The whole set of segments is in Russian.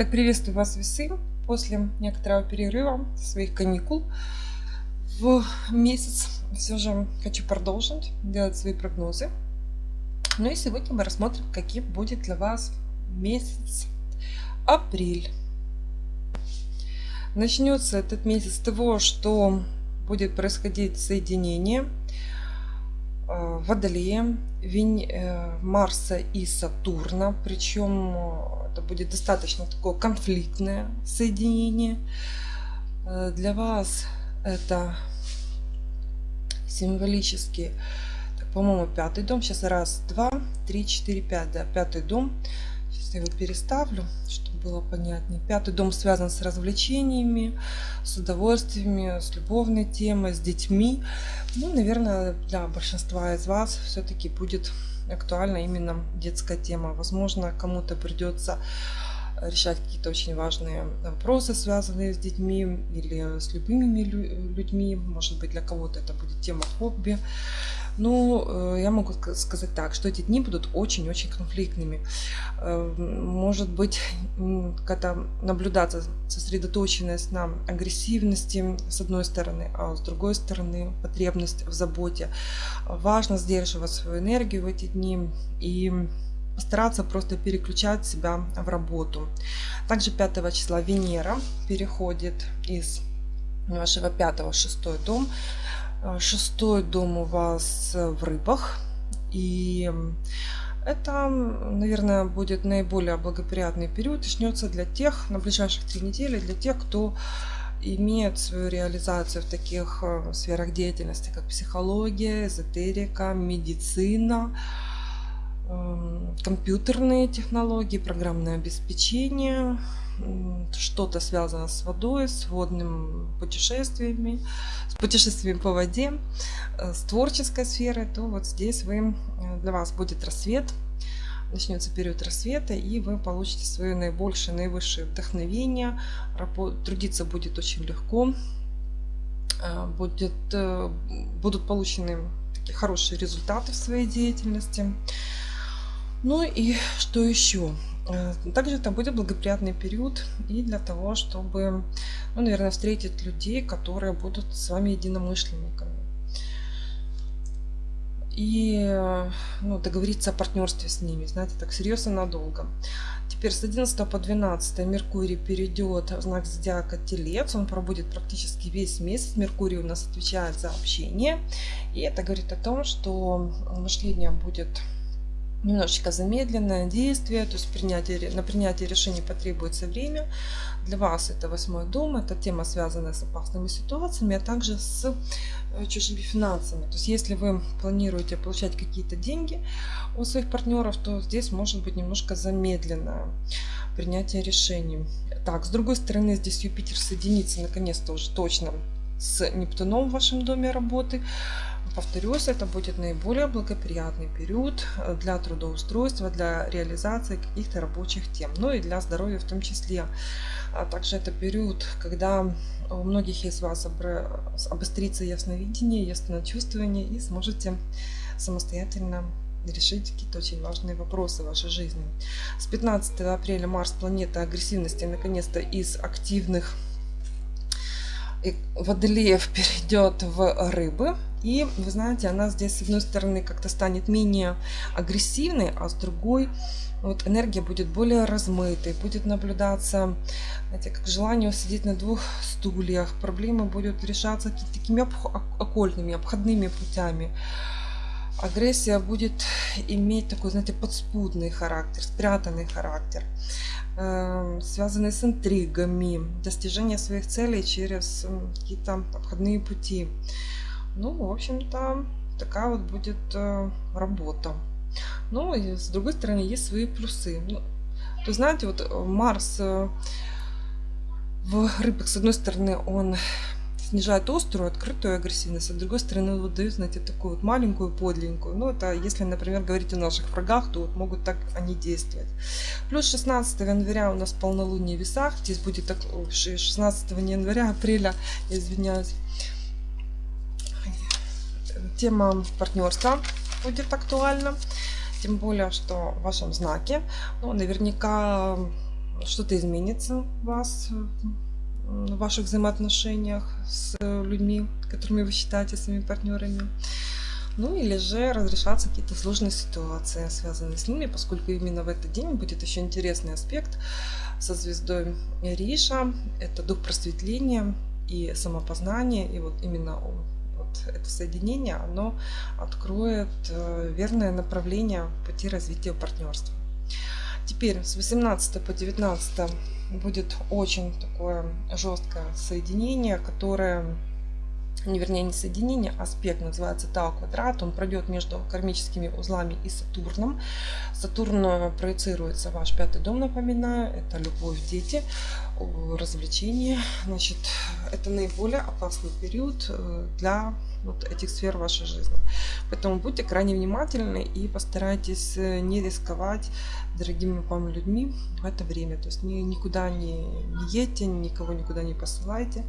Итак, приветствую вас, весы, после некоторого перерыва своих каникул в месяц. Все же хочу продолжить делать свои прогнозы. Ну и сегодня мы рассмотрим, каким будет для вас месяц апрель. Начнется этот месяц с того, что будет происходить соединение Водолея, э, Марса и Сатурна. Причем это будет достаточно такое конфликтное соединение. Э, для вас это символически, по-моему, пятый дом. Сейчас раз, два, три, четыре, пять. Да, пятый дом. Сейчас я его переставлю, чтобы было понятнее. Пятый дом связан с развлечениями, с удовольствиями, с любовной темой, с детьми. Ну, наверное, для большинства из вас все-таки будет актуальна именно детская тема. Возможно, кому-то придется решать какие-то очень важные вопросы, связанные с детьми или с любыми людьми. Может быть, для кого-то это будет тема хобби. Ну, э, я могу сказать так, что эти дни будут очень-очень конфликтными. Э, может быть, когда наблюдаться сосредоточенность на агрессивности с одной стороны, а с другой стороны потребность в заботе. Важно сдерживать свою энергию в эти дни и постараться просто переключать себя в работу. Также 5 числа Венера переходит из вашего 5 6 дом Э, шестой дом у вас в рыбах. И это, наверное, будет наиболее благоприятный период. Начнется для тех, на ближайших три недели, для тех, кто имеет свою реализацию в таких э, сферах деятельности, как психология, эзотерика, медицина, компьютерные технологии, программное обеспечение, что-то связано с водой, с водными путешествиями, с путешествиями по воде, э, с творческой сферой, то вот здесь вы, э, для вас будет рассвет, начнется период рассвета, и вы получите свое наибольшее, наивысшее вдохновение, трудиться будет очень легко, э, будет, будут получены такие хорошие результаты в своей деятельности. Ну и что еще? Э, также это будет благоприятный период и для того, чтобы, ну, наверное, встретить людей, которые будут с вами единомышленниками. И ну, договориться о партнерстве с ними, знаете, так серьезно надолго. Теперь с 11 по 12 Меркурий перейдет в знак зодиака Телец. Он пробудет практически весь месяц. Меркурий у нас отвечает за общение. И это говорит о том, что мышление будет немножечко замедленное действие, то есть принятие, на принятие решений потребуется время. Для вас это восьмой дом, это тема, связанная с опасными ситуациями, а также с э, чужими финансами. То есть если вы планируете получать какие-то деньги у своих партнеров, то здесь может быть немножко замедленное принятие решений. Так, с другой стороны, здесь Юпитер соединится наконец-то уже точно с Нептуном в вашем доме работы. Повторюсь, это будет наиболее благоприятный период э, для трудоустройства, для реализации каких-то рабочих тем, ну и для здоровья в том числе. А также это период, когда у многих из вас обострится ясновидение, ясночувствование и сможете самостоятельно решить какие-то очень важные вопросы в вашей жизни. С 15 апреля Марс, планета агрессивности, наконец-то из активных водолеев перейдет в рыбы. И вы знаете, она здесь с одной стороны как-то станет менее агрессивной, а с другой вот энергия будет более размытой, будет наблюдаться, знаете, как желание сидеть на двух стульях, проблемы будут решаться такими окольными, обходными путями. Агрессия будет иметь такой, знаете, подспудный характер, спрятанный характер. Эм, связанные с интригами, достижение своих целей через какие-то обходные пути. Ну, в общем-то, такая вот будет э, работа. Ну, и с другой стороны, есть свои плюсы. Ну, то знаете, вот э, Марс э, в рыбах, с одной стороны, он снижает острую, открытую агрессивность, а с другой стороны вот дают, знаете, такую вот маленькую, подленькую. Ну, это если, например, говорить о наших врагах, то вот могут так они действовать. Плюс 16 января у нас полнолуние в весах. Здесь будет так, 16 января, апреля, извиняюсь. Тема партнерства будет актуальна. Тем более, что в вашем знаке, ну, наверняка что-то изменится у вас в ваших взаимоотношениях с людьми, которыми вы считаете своими партнерами. Ну или же разрешаться какие-то сложные ситуации, связанные с ними, поскольку именно в этот день будет еще интересный аспект со звездой Риша. Это дух просветления и самопознания. И вот именно вот это соединение, оно откроет э, верное направление пути развития партнерства. Теперь с 18 по 19 будет очень такое жесткое соединение, которое вернее не соединение, а называется Тау квадрат. Он пройдет между кармическими узлами и Сатурном. Сатурн э, проецируется ваш пятый дом, напоминаю. Это любовь, дети, развлечения. Значит, это наиболее опасный период э, для вот этих сфер вашей жизни. Поэтому будьте крайне внимательны и постарайтесь э, не рисковать дорогими вам людьми в это время. То есть ни, никуда не едьте, никого никуда не посылайте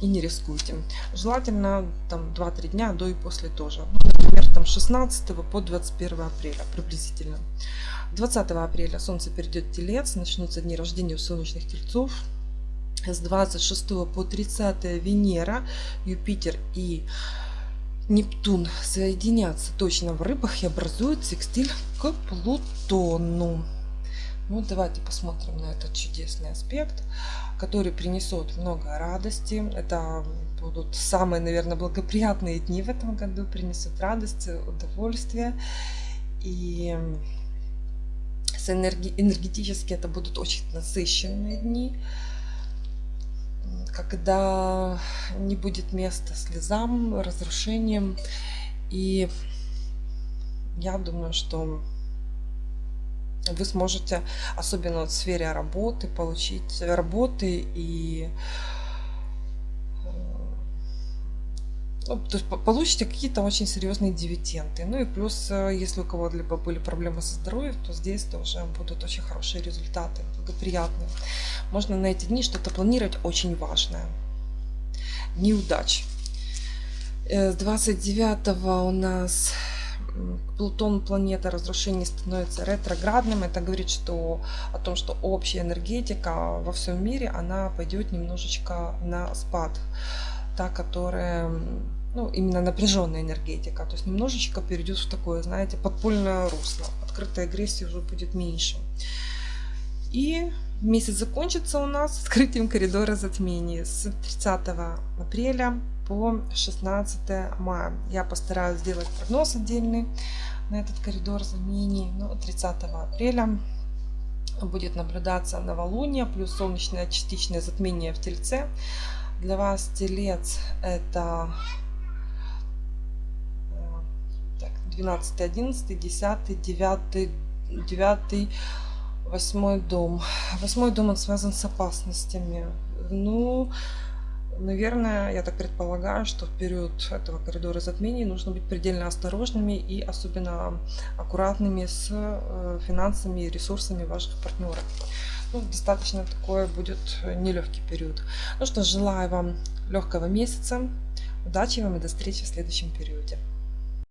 и не рискуйте. Желательно там 2-3 дня до и после тоже. Ну, например, там 16 по 21 апреля приблизительно. 20 апреля Солнце перейдет в Телец, начнутся дни рождения у солнечных тельцов. С 26 по 30 Венера, Юпитер и Нептун соединятся точно в рыбах и образуют секстиль к Плутону. Ну, давайте посмотрим на этот чудесный аспект который принесет много радости. Это будут самые, наверное, благоприятные дни в этом году, принесут радость, удовольствие. И с энергетически это будут очень насыщенные дни, когда не будет места слезам, разрушениям. И я думаю, что вы сможете, особенно в сфере работы, получить работы и э, ну, то есть получите какие-то очень серьезные дивиденды. Ну и плюс, э, если у кого-либо были проблемы со здоровьем, то здесь тоже будут очень хорошие результаты, благоприятные. Можно на эти дни что-то планировать очень важное. Неудач. Э, с 29 у нас Плутон, планета разрушений, становится ретроградным. Это говорит что, о том, что общая энергетика во всем мире, она пойдет немножечко на спад. Та, которая ну, именно напряженная энергетика. То есть немножечко перейдет в такое, знаете, подпольное русло. Открытой агрессии уже будет меньше. И месяц закончится у нас открытием коридора затмений с 30 апреля по 16 мая. Я постараюсь сделать прогноз отдельный на этот коридор замений. Ну, 30 апреля будет наблюдаться новолуние плюс солнечное частичное затмение в Тельце. Для вас Телец это 12, 11, 10, 9, 9, 8 дом. Восьмой дом он связан с опасностями. Ну, Наверное, я так предполагаю, что в период этого коридора затмений нужно быть предельно осторожными и особенно аккуратными с э, финансами и ресурсами ваших партнеров. Ну, достаточно такой будет нелегкий период. Ну что, желаю вам легкого месяца, удачи вам и до встречи в следующем периоде.